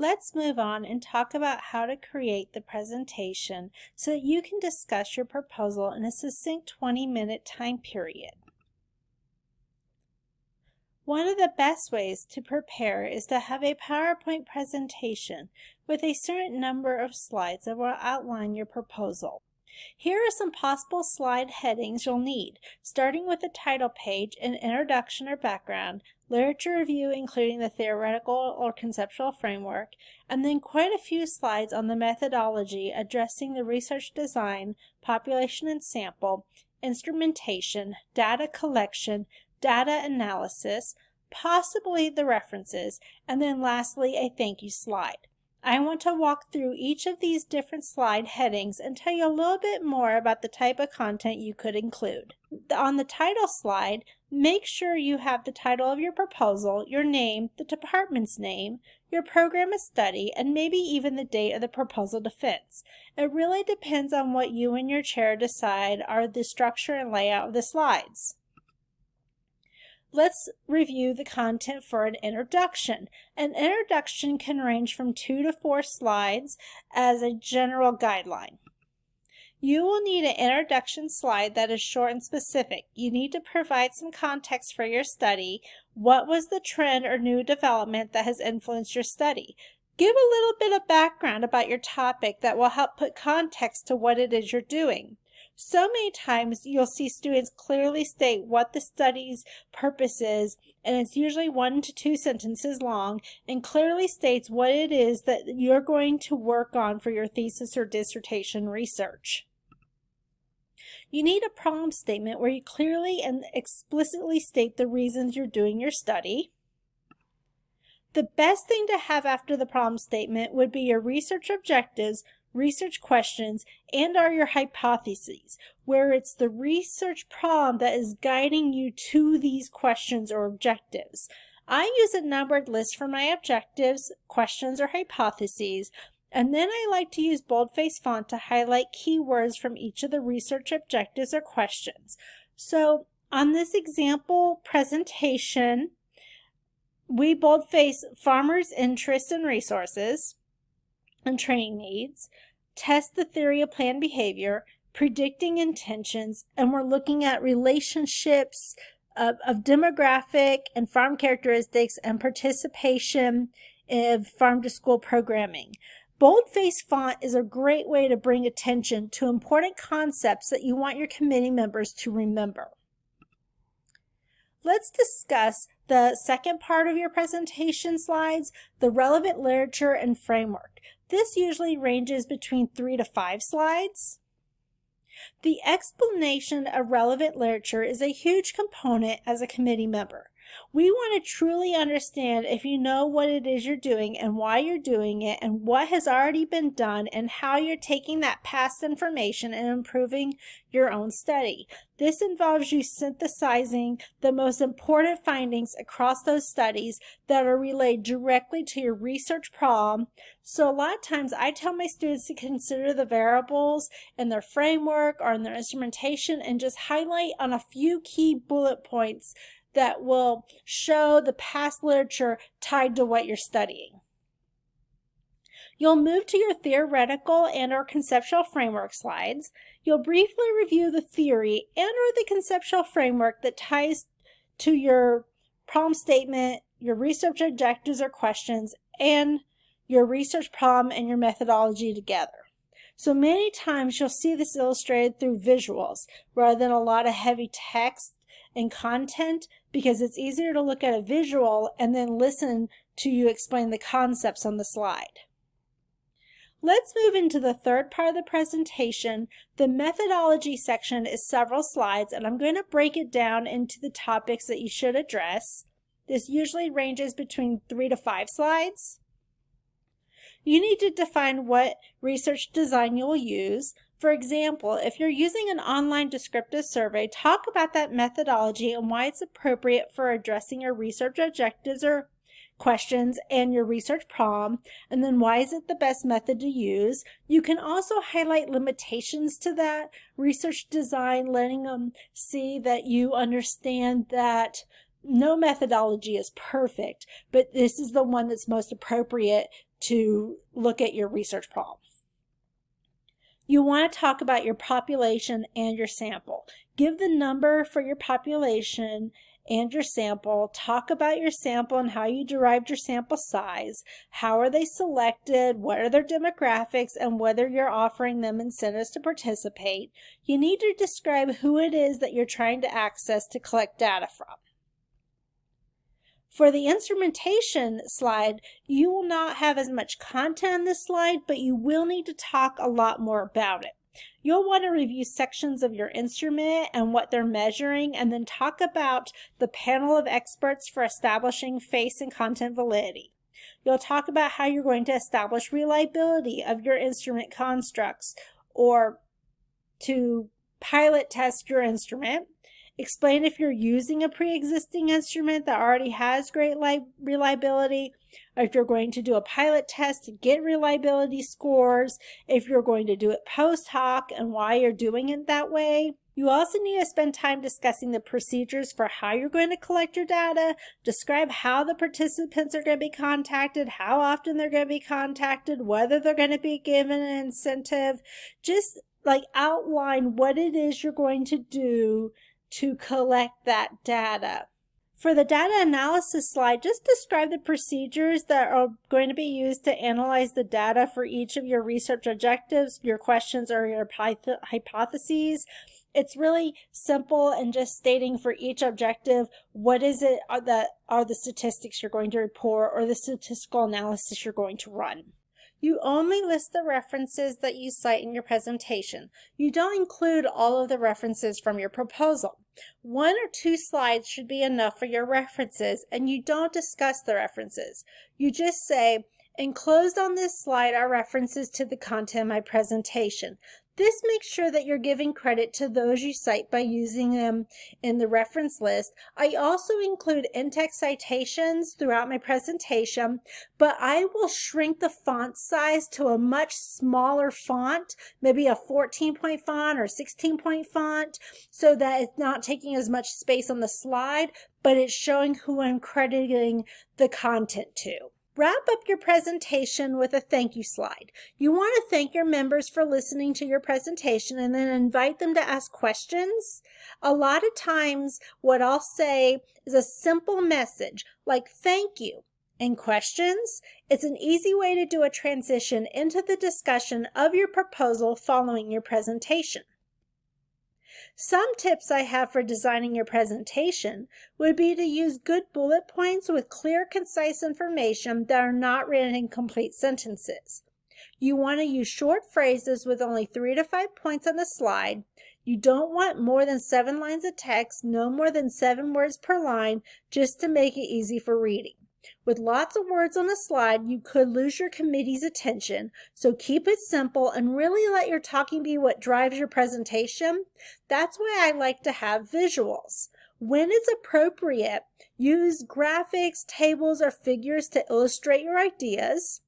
Let's move on and talk about how to create the presentation so that you can discuss your proposal in a succinct 20-minute time period. One of the best ways to prepare is to have a PowerPoint presentation with a certain number of slides that will outline your proposal. Here are some possible slide headings you'll need, starting with the title page, an introduction or background, literature review including the theoretical or conceptual framework, and then quite a few slides on the methodology addressing the research design, population and sample, instrumentation, data collection, data analysis, possibly the references, and then lastly a thank you slide. I want to walk through each of these different slide headings and tell you a little bit more about the type of content you could include. On the title slide, make sure you have the title of your proposal, your name, the department's name, your program of study, and maybe even the date of the proposal defense. It really depends on what you and your chair decide are the structure and layout of the slides. Let's review the content for an introduction. An introduction can range from two to four slides as a general guideline. You will need an introduction slide that is short and specific. You need to provide some context for your study. What was the trend or new development that has influenced your study? Give a little bit of background about your topic that will help put context to what it is you're doing. So many times you'll see students clearly state what the study's purpose is, and it's usually one to two sentences long, and clearly states what it is that you're going to work on for your thesis or dissertation research. You need a problem statement where you clearly and explicitly state the reasons you're doing your study. The best thing to have after the problem statement would be your research objectives, research questions, and are your hypotheses, where it's the research problem that is guiding you to these questions or objectives. I use a numbered list for my objectives, questions, or hypotheses, and then I like to use boldface font to highlight keywords from each of the research objectives or questions. So on this example presentation, we boldface farmers' interests and resources, and training needs, test the theory of planned behavior, predicting intentions, and we're looking at relationships of, of demographic and farm characteristics and participation of farm to school programming. Boldface font is a great way to bring attention to important concepts that you want your committee members to remember. Let's discuss the second part of your presentation slides, the relevant literature and framework. This usually ranges between three to five slides. The explanation of relevant literature is a huge component as a committee member. We want to truly understand if you know what it is you're doing and why you're doing it and what has already been done and how you're taking that past information and improving your own study. This involves you synthesizing the most important findings across those studies that are relayed directly to your research problem. So a lot of times I tell my students to consider the variables in their framework or in their instrumentation and just highlight on a few key bullet points that will show the past literature tied to what you're studying. You'll move to your theoretical and or conceptual framework slides. You'll briefly review the theory and or the conceptual framework that ties to your problem statement, your research objectives or questions, and your research problem and your methodology together. So many times you'll see this illustrated through visuals rather than a lot of heavy text and content because it's easier to look at a visual and then listen to you explain the concepts on the slide. Let's move into the third part of the presentation. The methodology section is several slides and I'm going to break it down into the topics that you should address. This usually ranges between three to five slides. You need to define what research design you'll use. For example, if you're using an online descriptive survey, talk about that methodology and why it's appropriate for addressing your research objectives or questions and your research problem, and then why is it the best method to use. You can also highlight limitations to that research design, letting them see that you understand that no methodology is perfect, but this is the one that's most appropriate to look at your research problem. You want to talk about your population and your sample. Give the number for your population and your sample. Talk about your sample and how you derived your sample size. How are they selected? What are their demographics? And whether you're offering them incentives to participate. You need to describe who it is that you're trying to access to collect data from. For the instrumentation slide, you will not have as much content on this slide, but you will need to talk a lot more about it. You'll want to review sections of your instrument and what they're measuring, and then talk about the panel of experts for establishing face and content validity. You'll talk about how you're going to establish reliability of your instrument constructs or to pilot test your instrument. Explain if you're using a pre-existing instrument that already has great reliability, or if you're going to do a pilot test to get reliability scores, if you're going to do it post hoc and why you're doing it that way. You also need to spend time discussing the procedures for how you're going to collect your data, describe how the participants are going to be contacted, how often they're going to be contacted, whether they're going to be given an incentive. Just like outline what it is you're going to do to collect that data. For the data analysis slide, just describe the procedures that are going to be used to analyze the data for each of your research objectives, your questions, or your hypotheses. It's really simple and just stating for each objective what is it uh, that are the statistics you're going to report or the statistical analysis you're going to run. You only list the references that you cite in your presentation. You don't include all of the references from your proposal. One or two slides should be enough for your references, and you don't discuss the references. You just say, Enclosed on this slide are references to the content of my presentation. This makes sure that you're giving credit to those you cite by using them in the reference list. I also include in-text citations throughout my presentation, but I will shrink the font size to a much smaller font, maybe a 14 point font or 16 point font, so that it's not taking as much space on the slide, but it's showing who I'm crediting the content to. Wrap up your presentation with a thank you slide. You want to thank your members for listening to your presentation and then invite them to ask questions. A lot of times what I'll say is a simple message like thank you and questions. It's an easy way to do a transition into the discussion of your proposal following your presentation. Some tips I have for designing your presentation would be to use good bullet points with clear, concise information that are not written in complete sentences. You want to use short phrases with only three to five points on the slide. You don't want more than seven lines of text, no more than seven words per line, just to make it easy for reading. With lots of words on a slide, you could lose your committee's attention, so keep it simple and really let your talking be what drives your presentation. That's why I like to have visuals. When it's appropriate, use graphics, tables, or figures to illustrate your ideas.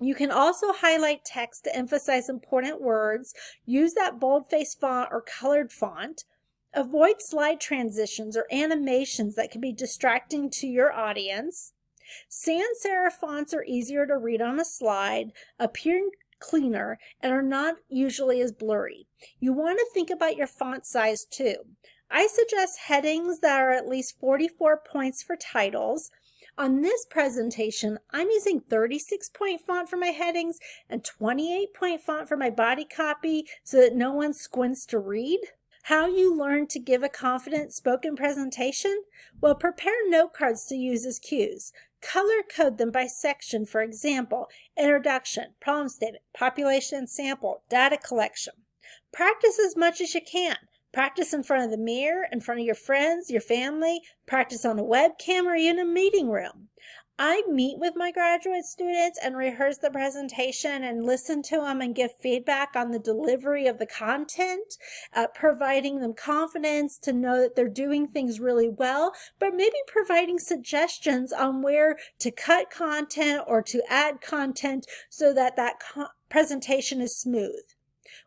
You can also highlight text to emphasize important words. Use that boldface font or colored font. Avoid slide transitions or animations that can be distracting to your audience. Sans serif fonts are easier to read on a slide, appear cleaner, and are not usually as blurry. You want to think about your font size too. I suggest headings that are at least 44 points for titles. On this presentation, I'm using 36 point font for my headings and 28 point font for my body copy so that no one squints to read. How you learn to give a confident spoken presentation? Well, prepare note cards to use as cues. Color code them by section, for example, introduction, problem statement, population sample, data collection. Practice as much as you can. Practice in front of the mirror, in front of your friends, your family, practice on a webcam or in a meeting room. I meet with my graduate students and rehearse the presentation and listen to them and give feedback on the delivery of the content, uh, providing them confidence to know that they're doing things really well, but maybe providing suggestions on where to cut content or to add content so that that presentation is smooth.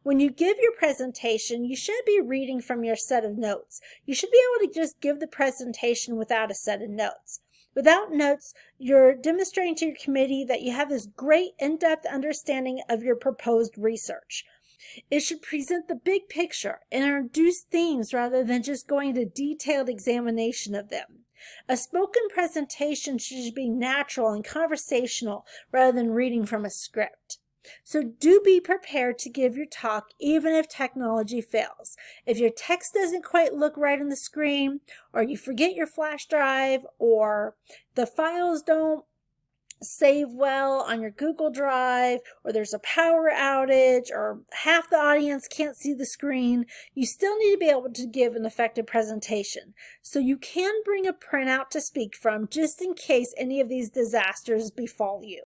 When you give your presentation, you should be reading from your set of notes. You should be able to just give the presentation without a set of notes. Without notes, you're demonstrating to your committee that you have this great in-depth understanding of your proposed research. It should present the big picture and introduce themes rather than just going to detailed examination of them. A spoken presentation should be natural and conversational rather than reading from a script. So do be prepared to give your talk even if technology fails. If your text doesn't quite look right on the screen, or you forget your flash drive, or the files don't save well on your Google Drive, or there's a power outage, or half the audience can't see the screen, you still need to be able to give an effective presentation. So you can bring a printout to speak from just in case any of these disasters befall you.